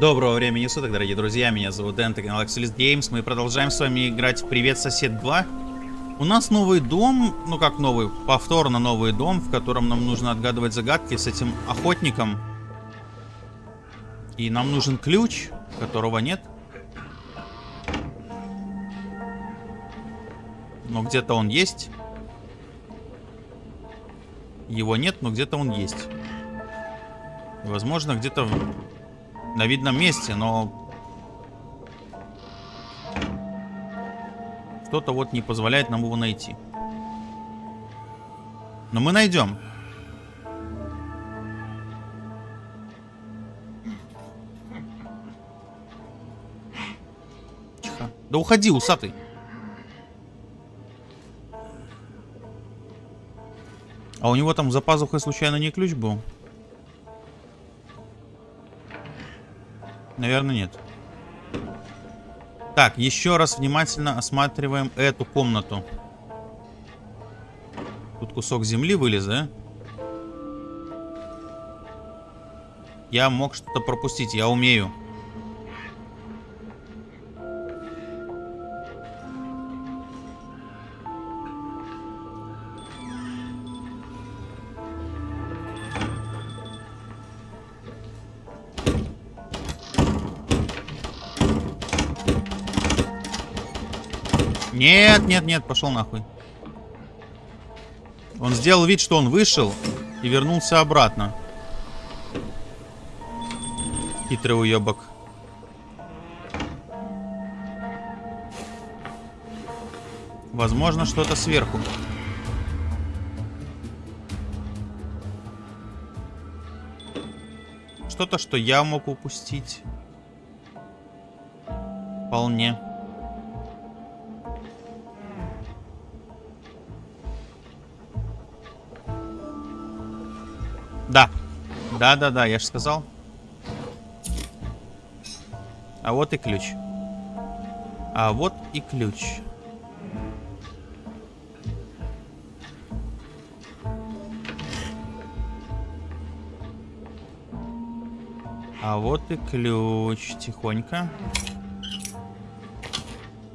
Доброго времени суток, дорогие друзья, меня зовут Дэн, это канал Axelis Games. Мы продолжаем с вами играть в Привет, сосед 2. У нас новый дом, ну как новый, повторно новый дом, в котором нам нужно отгадывать загадки с этим охотником. И нам нужен ключ, которого нет. Но где-то он есть. Его нет, но где-то он есть. Возможно, где-то на видном месте, но... Что-то вот не позволяет нам его найти. Но мы найдем. Тихо. Да уходи, усатый. А у него там за пазухой случайно не ключ был? Наверное, нет. Так, еще раз внимательно осматриваем эту комнату. Тут кусок земли вылез, да? Я мог что-то пропустить, я умею. Нет, нет, пошел нахуй. Он сделал вид, что он вышел и вернулся обратно. Хитрый уебок. Возможно, что-то сверху. Что-то, что я мог упустить. Вполне. Да-да-да, я же сказал. А вот и ключ. А вот и ключ. А вот и ключ. Тихонько.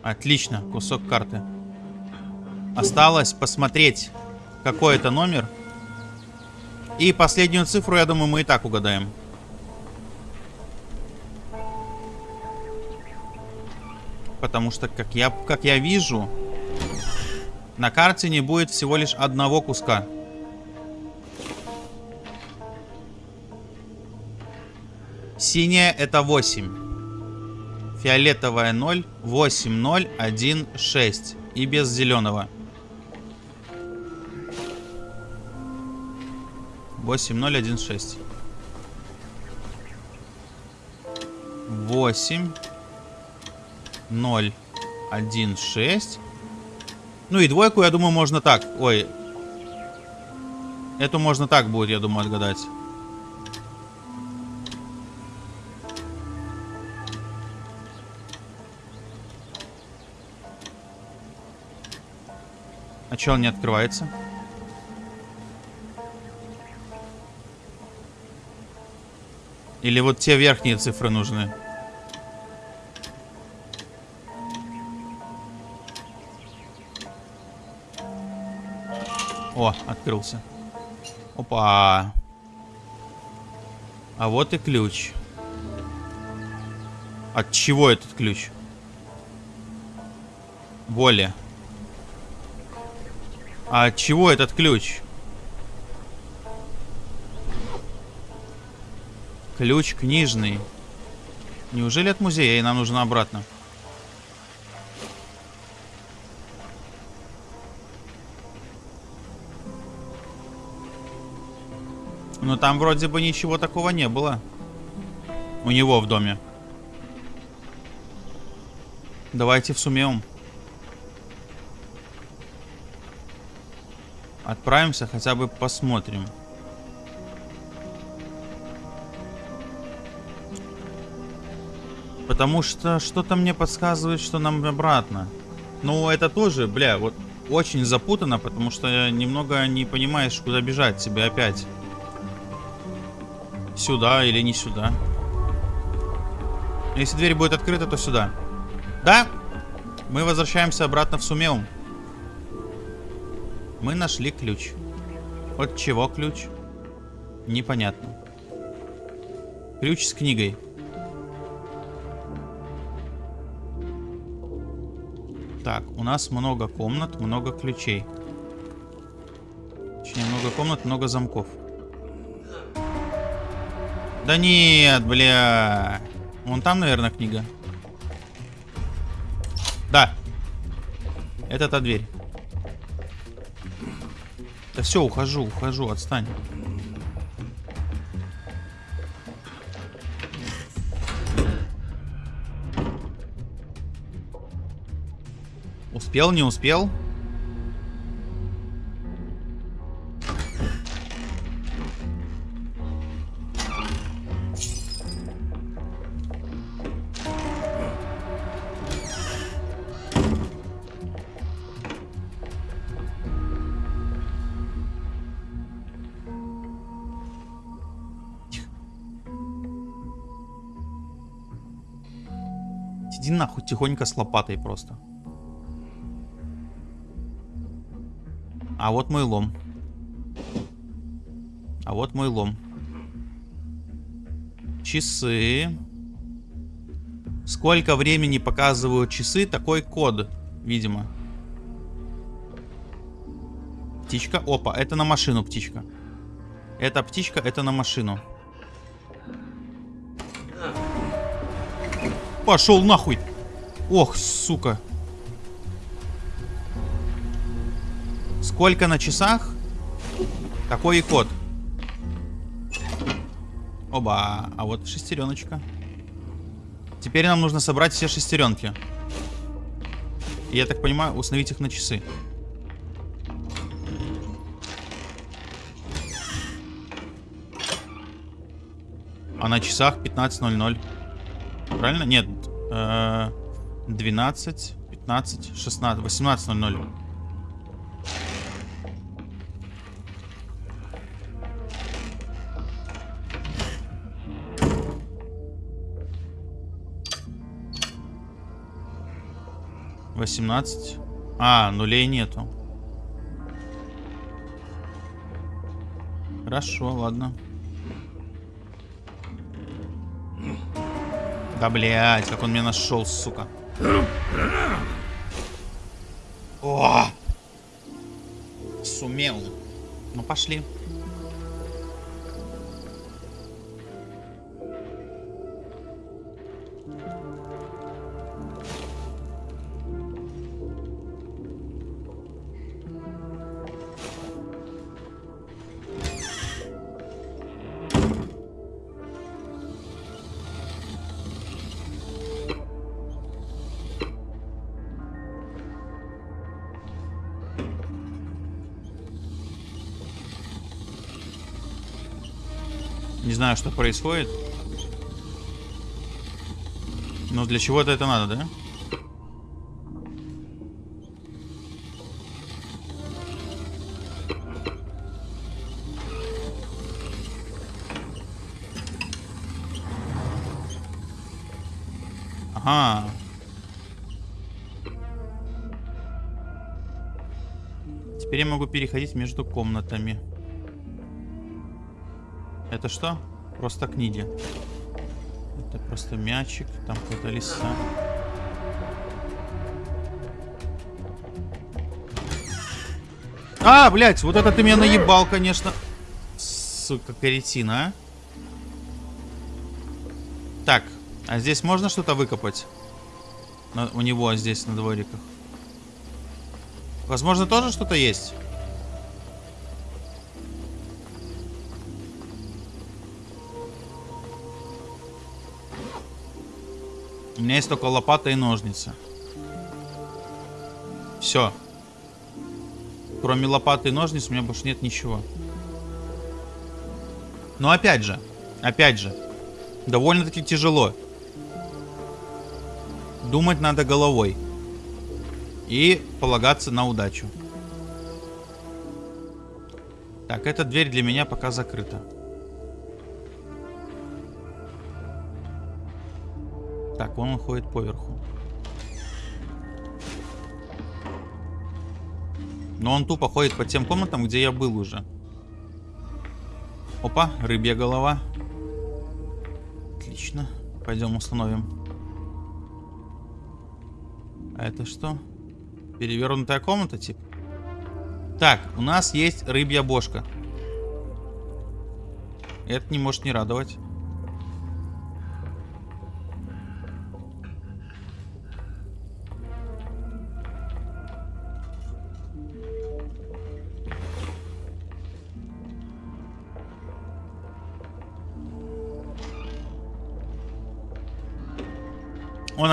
Отлично, кусок карты. Осталось посмотреть, какой это номер. И последнюю цифру, я думаю, мы и так угадаем. Потому что, как я, как я вижу, на карте не будет всего лишь одного куска. Синяя это 8. Фиолетовая 0. 8, 0, 1, 6. И без зеленого. 8016. 8 0 1 6 Ну и двойку, я думаю, можно так. Ой. Эту можно так будет, я думаю, отгадать. А че он не открывается? Или вот те верхние цифры нужны? О, открылся. Опа. А вот и ключ. От чего этот ключ? Более. А от чего этот ключ? Ключ книжный. Неужели от музея? И нам нужно обратно. Но там вроде бы ничего такого не было. У него в доме. Давайте в сумеем. Отправимся, хотя бы посмотрим. Потому что что-то мне подсказывает, что нам обратно. Ну, это тоже, бля, вот очень запутано, потому что немного не понимаешь, куда бежать тебе опять. Сюда или не сюда. Если дверь будет открыта, то сюда. Да, мы возвращаемся обратно в Сумеум. Мы нашли ключ. От чего ключ? Непонятно. Ключ с книгой. Так, у нас много комнат, много ключей. Точнее, много комнат, много замков. Да нет, бля. Вон там, наверное, книга. Да. Это та дверь. Да все, ухожу, ухожу, отстань. Успел, не успел? Иди нахуй тихонько с лопатой просто. А вот мой лом. А вот мой лом. Часы. Сколько времени показывают часы, такой код, видимо. Птичка. Опа, это на машину птичка. Это птичка, это на машину. Пошел нахуй. Ох, сука. Сколько на часах? Такой и код. Оба. А вот шестереночка. Теперь нам нужно собрать все шестеренки. И, я так понимаю, установить их на часы. А на часах 15.00. Правильно? Нет. 12, 15, 16, 18.00. Восемнадцать. А, нулей нету. Хорошо, ладно. Да, блядь, как он меня нашел, сука. О! Сумел. Ну, пошли. Не знаю, что происходит. Но для чего-то это надо, да? Ага. Теперь я могу переходить между комнатами. Это что? Просто книги. Это просто мячик, там какая-то лиса. А, блядь, вот это ты меня наебал, конечно. Сука, каретина, а. Так, а здесь можно что-то выкопать? На, у него здесь на двориках. Возможно, тоже что-то есть? У меня есть только лопата и ножницы. Все. Кроме лопаты и ножниц у меня больше нет ничего. Но опять же, опять же, довольно-таки тяжело. Думать надо головой. И полагаться на удачу. Так, эта дверь для меня пока закрыта. Так, вон он ходит поверху. Но он тупо ходит по тем комнатам, где я был уже. Опа, рыбья голова. Отлично. Пойдем установим. А это что? Перевернутая комната, типа? Так, у нас есть рыбья бошка. Это не может не радовать.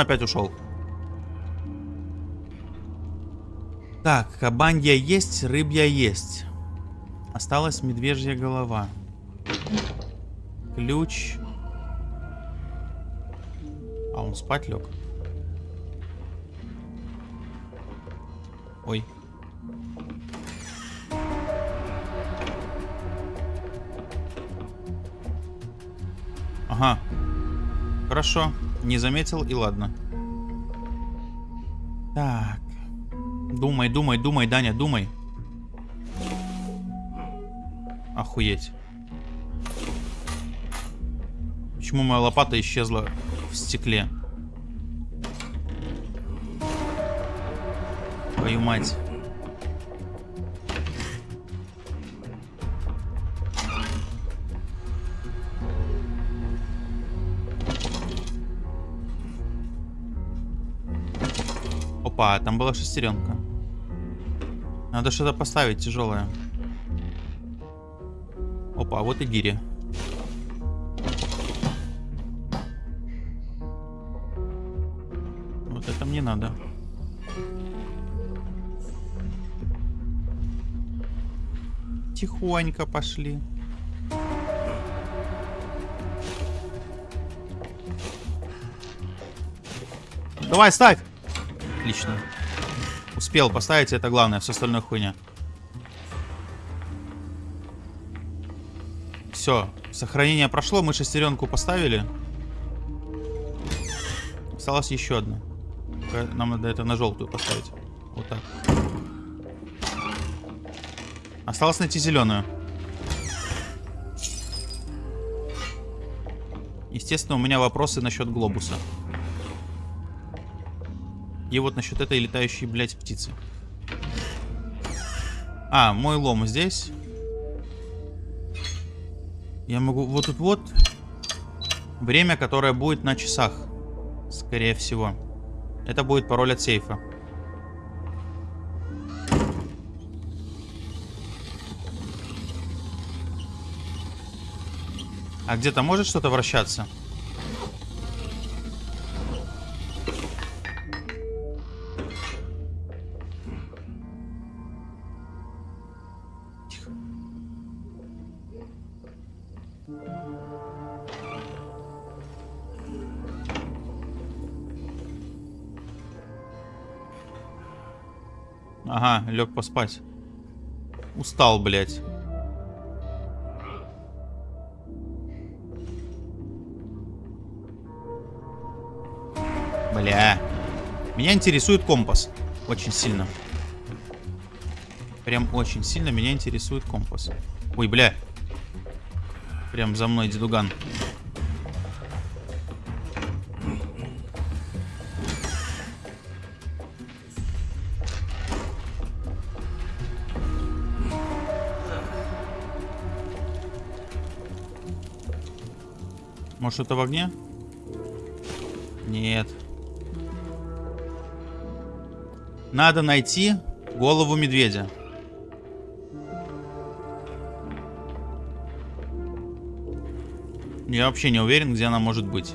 Опять ушел. Так, кабанья есть, рыбья есть. Осталась медвежья голова. Ключ. А он спать лег. Ой. Ага. Хорошо. Не заметил и ладно. Так. Думай, думай, думай, Даня, думай. Охуеть. Почему моя лопата исчезла в стекле? Твою мать. Опа, там была шестеренка. Надо что-то поставить тяжелое. Опа, вот и гири. Вот это мне надо. Тихонько пошли. Давай, ставь! Отлично. Успел поставить, это главное, все остальное хуйня. Все, сохранение прошло, мы шестеренку поставили. Осталось еще одна. Нам надо это на желтую поставить. Вот так. Осталось найти зеленую. Естественно, у меня вопросы насчет глобуса. И вот насчет этой летающей, блядь, птицы. А, мой лом здесь. Я могу... Вот тут вот. Время, которое будет на часах. Скорее всего. Это будет пароль от сейфа. А где-то может что-то вращаться? Ага, лег поспать. Устал, блядь. Бля. Меня интересует компас. Очень сильно. Прям очень сильно меня интересует компас. Ой, бля. Прям за мной дедуган. Может, это в огне? Нет. Надо найти голову медведя. Я вообще не уверен, где она может быть.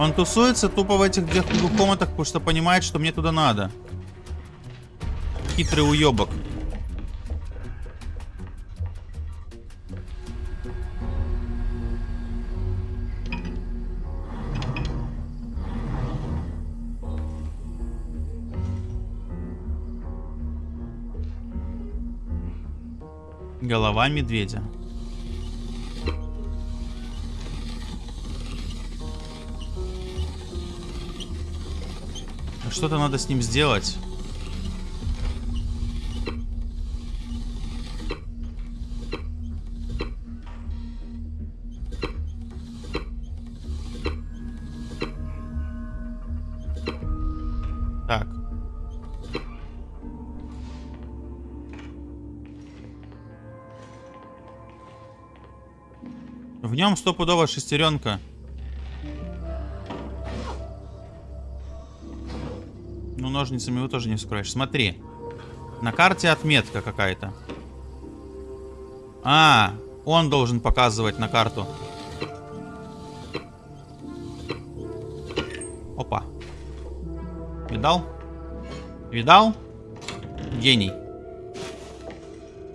Он тусуется тупо в этих двух комнатах, потому что понимает, что мне туда надо. Хитрый уебок. Голова медведя. Что-то надо с ним сделать. Так. В нем стопудово шестеренка. Ну, ножницами его тоже не вскроешь. Смотри. На карте отметка какая-то. А, он должен показывать на карту. Опа. Видал? Видал? Гений.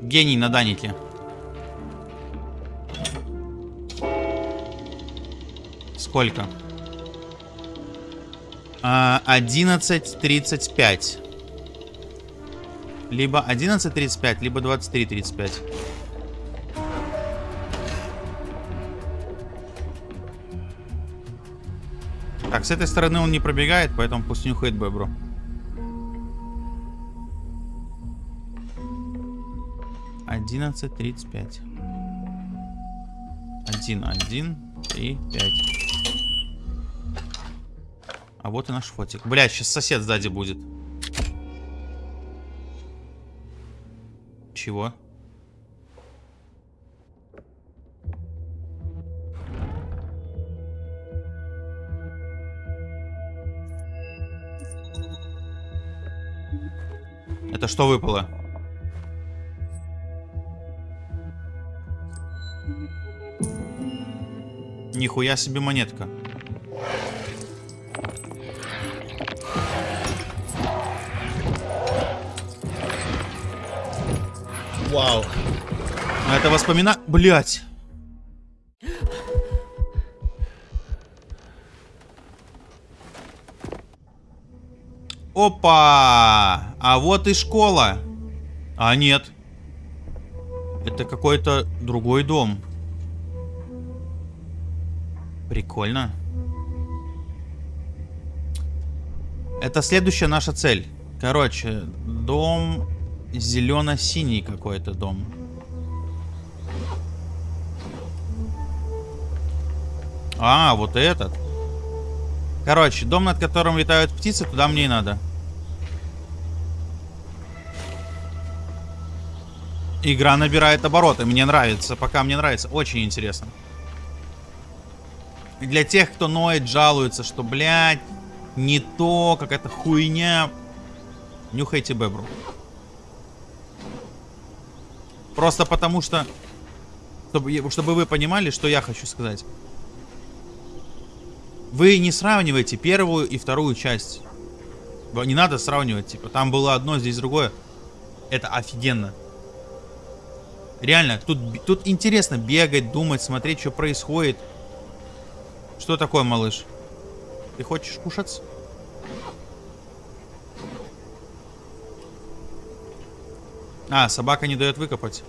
Гений на Данике. Сколько? А, 11.35. Либо 11.35, либо 23.35. Так, с этой стороны он не пробегает, поэтому пусть нюхает бебру. Одиннадцать тридцать пять. Один, один, три, пять. А вот и наш фотик. Бля, сейчас сосед сзади будет. Чего? Это что выпало? Нихуя себе монетка. Вау. Это воспомина... Блять. Опа! А вот и школа. А нет. Это какой-то другой дом. Прикольно. Это следующая наша цель. Короче, дом зелено-синий какой-то дом. А, вот этот. Короче, дом, над которым летают птицы, туда мне и надо. Игра набирает обороты. Мне нравится. Пока мне нравится. Очень интересно. Для тех, кто ноет, жалуется, что, блядь, не то, какая-то хуйня. Нюхайте бебру. Просто потому что... Чтобы, чтобы вы понимали, что я хочу сказать. Вы не сравнивайте первую и вторую часть. Не надо сравнивать, типа, там было одно, здесь другое. Это офигенно. Реально, тут, тут интересно бегать, думать, смотреть, что происходит. Что такое, малыш? Ты хочешь кушать? А, собака не дает выкопать.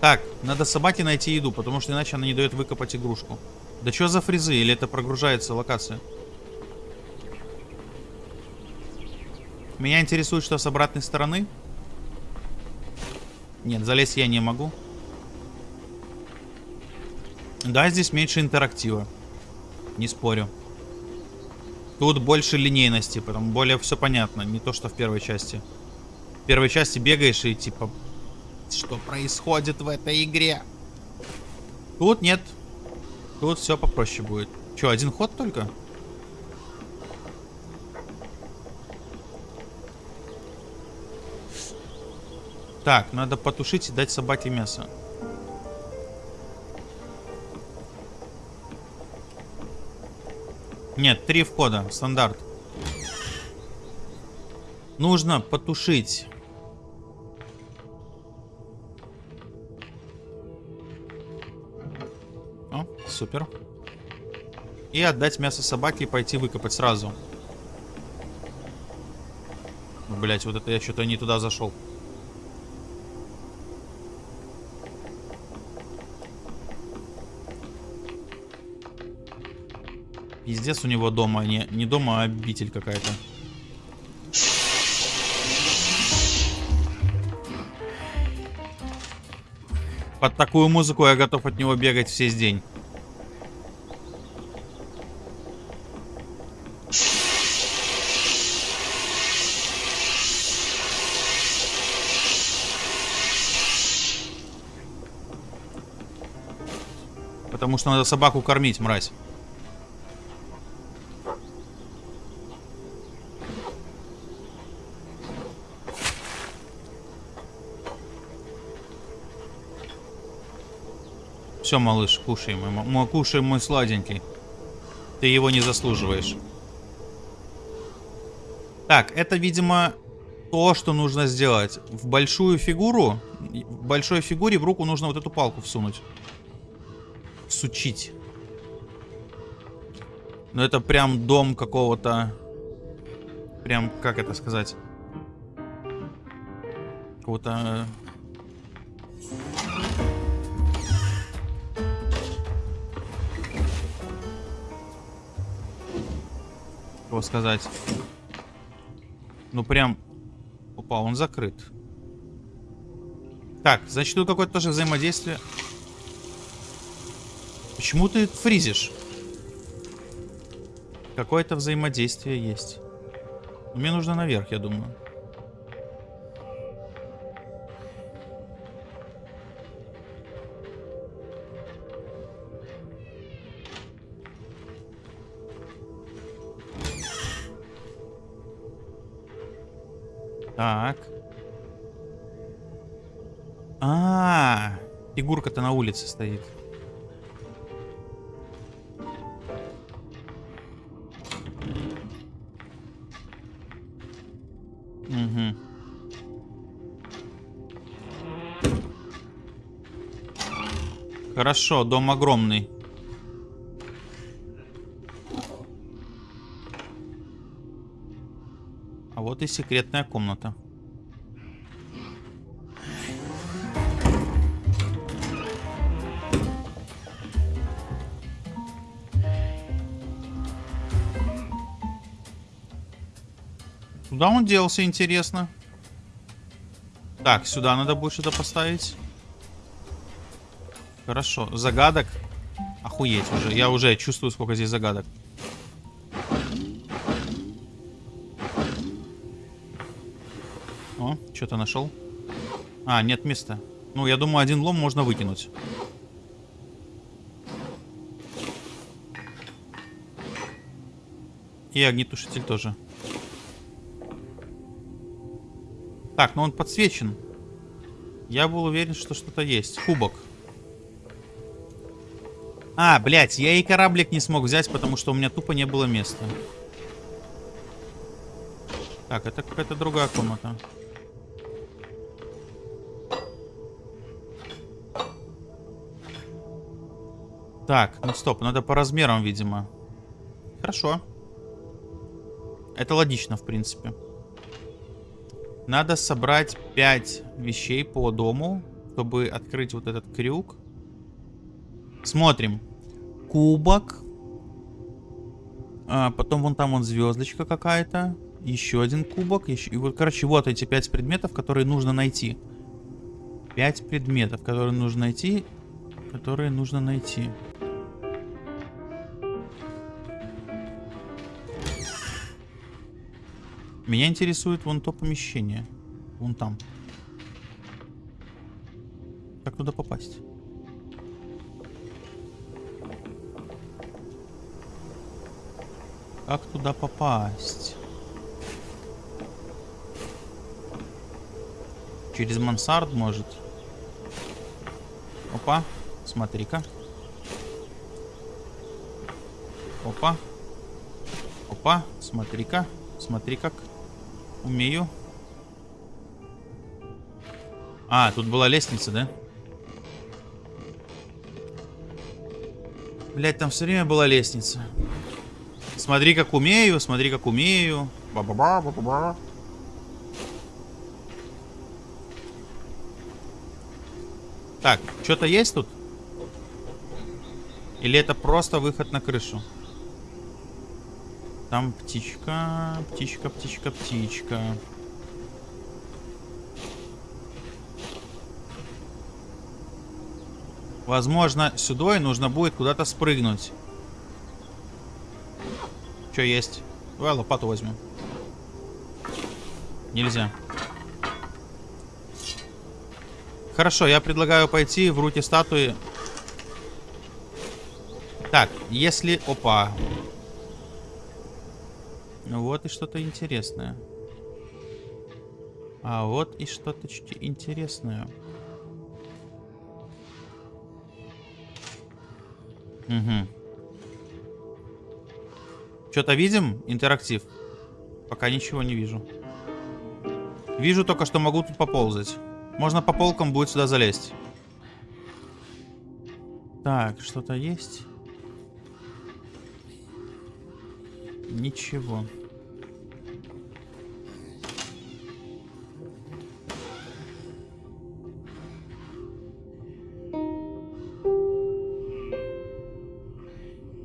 Так, надо собаке найти еду, потому что иначе она не дает выкопать игрушку. Да что за фрезы? Или это прогружается локация? Меня интересует, что с обратной стороны. Нет, залезть я не могу. Да, здесь меньше интерактива. Не спорю. Тут больше линейности, потому более все понятно. Не то, что в первой части. Первой части бегаешь и типа... Что происходит в этой игре? Тут нет. Тут все попроще будет. Че, один ход только? Так, надо потушить и дать собаке мясо. Нет, три входа, стандарт. Нужно потушить. О, супер. И отдать мясо собаке и пойти выкопать сразу. Блять, вот это я что-то не туда зашел. Пиздец у него дома, не, не дома, а обитель какая-то. Под такую музыку я готов от него бегать весь день. Потому что надо собаку кормить, мразь. Все, малыш, кушай, мой, мой, кушай, мой сладенький. Ты его не заслуживаешь. Так, это, видимо, то, что нужно сделать. В большую фигуру, в большой фигуре в руку нужно вот эту палку всунуть. Сучить. Но это прям дом какого-то... Прям, как это сказать? Какого-то его сказать. Ну прям... Опа, он закрыт. Так, значит тут какое-то тоже взаимодействие. Почему ты фризишь? Какое-то взаимодействие есть. Мне нужно наверх, я думаю. Так. А, -а, -а фигурка-то на улице стоит. Угу. Хорошо, дом огромный. Вот и секретная комната. Куда он делся, интересно? Так, сюда надо будет что-то поставить. Хорошо. Загадок. Охуеть уже. Я уже чувствую, сколько здесь загадок. Что-то нашел? А, нет места. Ну, я думаю, один лом можно выкинуть. И огнетушитель тоже. Так, ну он подсвечен. Я был уверен, что что-то есть. Кубок. А, блядь, я и кораблик не смог взять, потому что у меня тупо не было места. Так, это какая-то другая комната. Так, ну стоп, надо по размерам, видимо. Хорошо. Это логично, в принципе. Надо собрать 5 вещей по дому, чтобы открыть вот этот крюк. Смотрим. Кубок. А, потом вон там вон звездочка какая-то. Еще один кубок. Еще... И вот, короче, вот эти 5 предметов, которые нужно найти. 5 предметов, которые нужно найти. Которые нужно найти. Меня интересует вон то помещение. Вон там. Как туда попасть? Как туда попасть? Через мансард, может? Опа, смотри-ка. Опа. Опа, смотри-ка. Смотри как. Умею. А, тут была лестница, да? Блять, там все время была лестница. Смотри, как умею, смотри, как умею. Ба-ба-ба, ба-ба-ба. Так, что-то есть тут? Или это просто выход на крышу? Там птичка, птичка, птичка, птичка. Возможно, сюда и нужно будет куда-то спрыгнуть. Что есть? Давай лопату возьмем. Нельзя. Хорошо, я предлагаю пойти в руки статуи. Так, если... Опа. Ну вот и что-то интересное. А вот и что-то интересное. Угу. Что-то видим? Интерактив. Пока ничего не вижу. Вижу только, что могу тут поползать. Можно по полкам будет сюда залезть. Так, что-то есть? Ничего.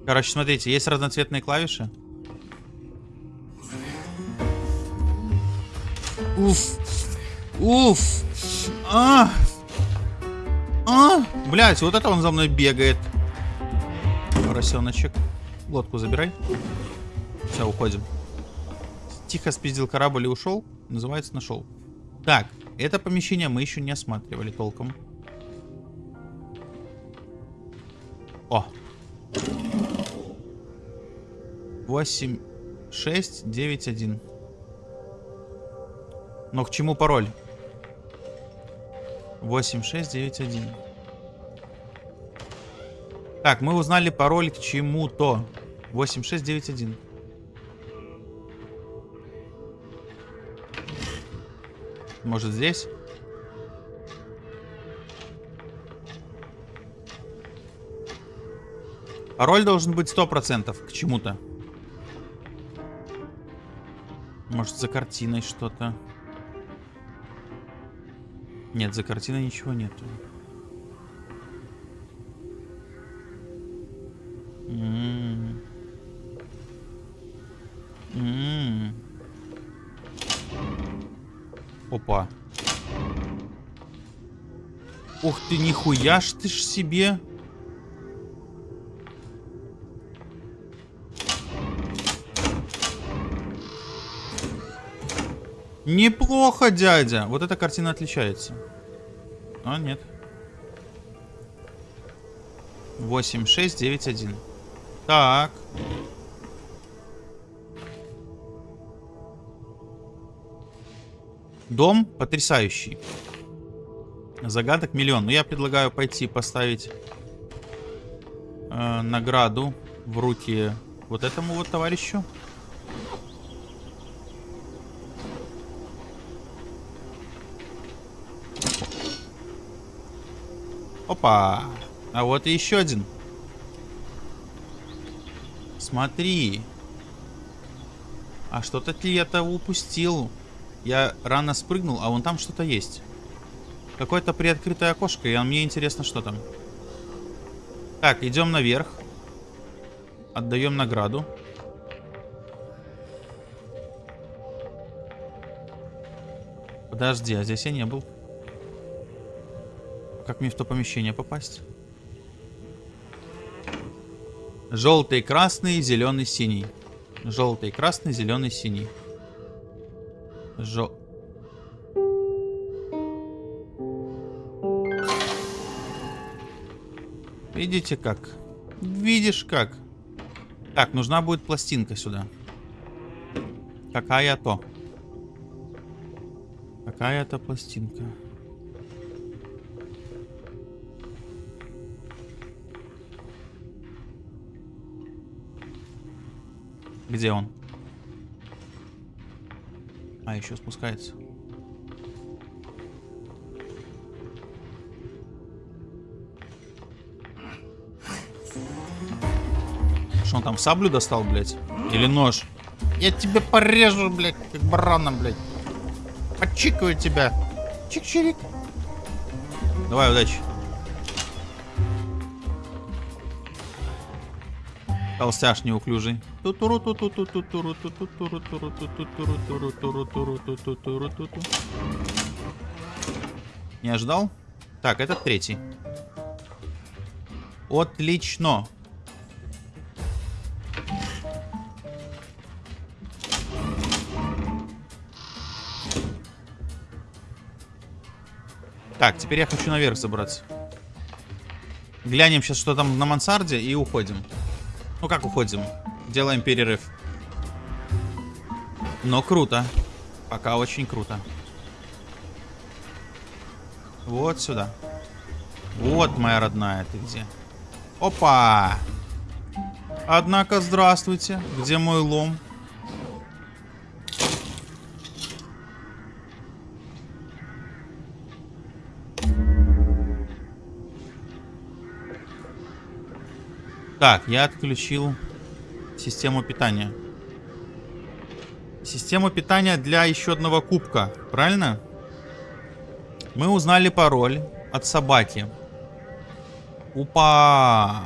Короче, смотрите, есть разноцветные клавиши. Уф. Уф. А. А. Блять, вот это он за мной бегает. Поросеночек. Лодку забирай. Все, уходим. Тихо спиздил корабль и ушел. Называется нашел. Так, это помещение мы еще не осматривали толком. 8, 6, 9, 1. Но к чему пароль? 8, 6, 9, 1. Так, мы узнали пароль к чему-то. 8, 6, 9, 1. Может здесь? Пароль должен быть 100% к чему-то. Может, за картиной что-то. Нет, за картиной ничего нету. М -м -м. Опа. Ух ты, нихуя ж ты ж себе. Неплохо, дядя. Вот эта картина отличается. А, нет. 8, 6, 9, 1. Так. Дом потрясающий. Загадок миллион. Но ну, я предлагаю пойти поставить э, награду в руки вот этому вот товарищу. Опа. А вот и еще один. Смотри. А что-то ли я-то упустил. Я рано спрыгнул, а вон там что-то есть. Какое-то приоткрытое окошко, и мне интересно, что там. Так, идем наверх. Отдаем награду. Подожди, а здесь я не был. Как мне в то помещение попасть? Желтый, красный, зеленый, синий. Желтый, красный, зеленый, синий. Жел... Видите как? Видишь как? Так, нужна будет пластинка сюда. Какая-то. Какая-то пластинка. Где он? А, еще спускается. Что он там саблю достал, блядь? Или нож? Я тебя порежу, блядь, как барана, блядь. Подчикаю тебя. Чик-чирик. Давай, удачи. Толстяш неуклюжий. Не ожидал? Так, этот третий. Отлично. Так, теперь я хочу наверх забраться. Глянем сейчас, что там на мансарде, и уходим. Ну как уходим? Делаем перерыв. Но круто. Пока очень круто. Вот сюда. Вот, моя родная, ты где? Опа! Однако, здравствуйте. Где мой лом? Так, я отключил систему питания. Систему питания для еще одного кубка, правильно? Мы узнали пароль от собаки. Упа!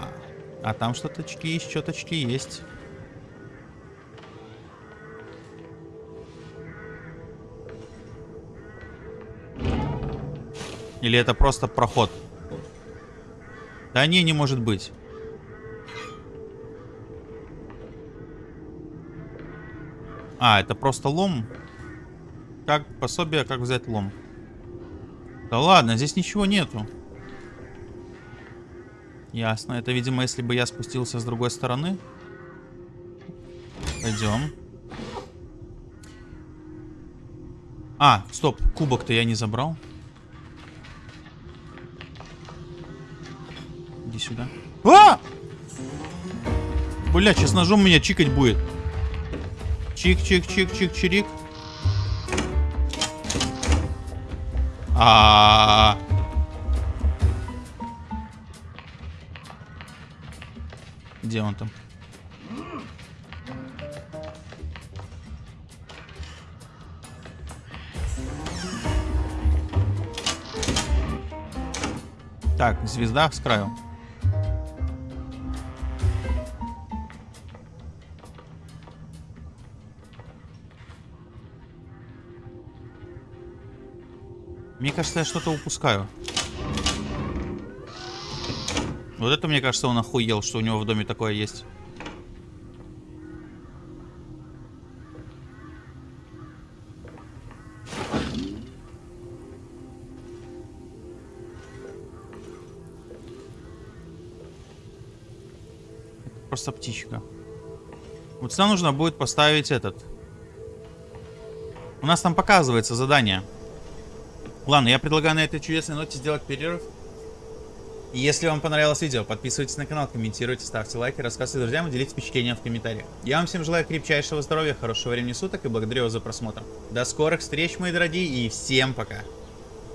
А там что-точки, щеточки есть. Или это просто проход? Да не, не может быть. А, это просто лом? Как пособие, как взять лом. Да ладно, здесь ничего нету. Ясно. Это, видимо, если бы я спустился с другой стороны. Пойдем. А, стоп. Кубок-то я не забрал. Иди сюда. А! Бля, сейчас ножом меня чикать будет. Чик-чик-чик-чик-чирик. А, -а, а Где он там? Так, звезда с краю. Мне кажется, я что-то упускаю. Вот это, мне кажется, он охуел, что у него в доме такое есть. Просто птичка. Вот сюда нужно будет поставить этот. У нас там показывается задание. Ладно, я предлагаю на этой чудесной ноте сделать перерыв. И если вам понравилось видео, подписывайтесь на канал, комментируйте, ставьте лайки, рассказывайте друзьям и делитесь впечатлениями в комментариях. Я вам всем желаю крепчайшего здоровья, хорошего времени суток и благодарю вас за просмотр. До скорых встреч, мои дорогие, и всем пока!